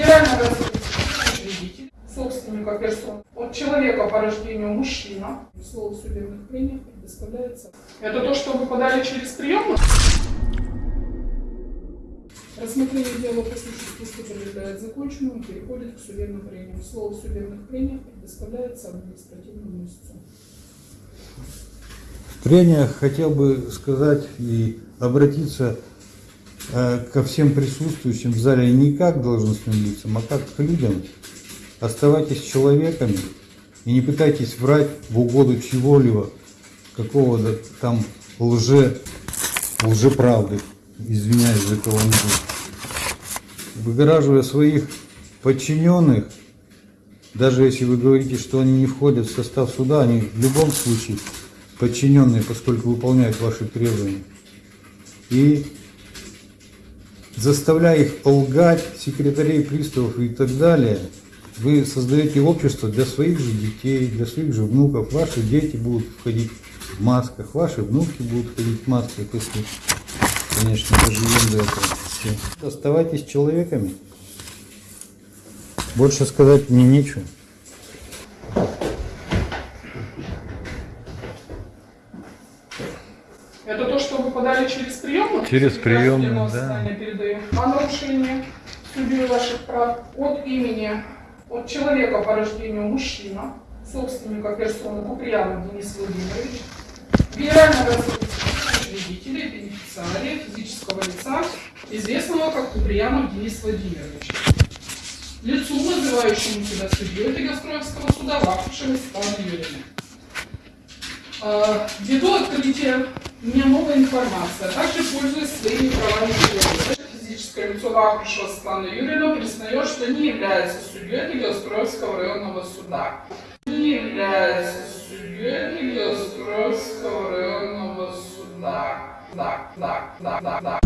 Федерального развития собственника персон от человека по рождению мужчина. Слово в судебных прениях предоставляется. Это то, что вы подали через прием? Рассмотрение дела по случаю пусто предлагает законченному, переходит к судебным прениям. Слово в судебных прениях предоставляется административному истцу. В прениях хотел бы сказать и обратиться Э, ко всем присутствующим в зале не как должностным лицам, а как к людям. Оставайтесь человеками и не пытайтесь врать в угоду чего-либо, какого-то там лже, лжеправды, извиняюсь за каламбур. Выгораживая своих подчиненных, даже если вы говорите, что они не входят в состав суда, они в любом случае подчиненные, поскольку выполняют ваши требования. И заставляя их лгать, секретарей, приставов и так далее, вы создаете общество для своих же детей, для своих же внуков. Ваши дети будут входить в масках, ваши внуки будут входить в масках, если, конечно, доживем до этого. Оставайтесь человеками. Больше сказать мне нечего. Это то, что вы подали через приемную, Через приемную, да. Передаем. О нарушении судьи ваших прав от имени, от человека по рождению мужчина, собственника персоны Куприянов Денис Владимирович, генерального учредителя и бенефициария физического лица, известного как Куприянов Денис Владимирович. Лицу, называющему себя судьей Дегостроевского суда, Вахушева Светлана Юрьевна. А, Ввиду открытия у меня новая информация. Также пользуясь своими правами человека, физическое лицо Вахрушева Светлана Юрьевна признает, что не является судьей Гелостроевского районного суда. Не является судьей Гелостроевского районного суда. Да, да, да, да, да.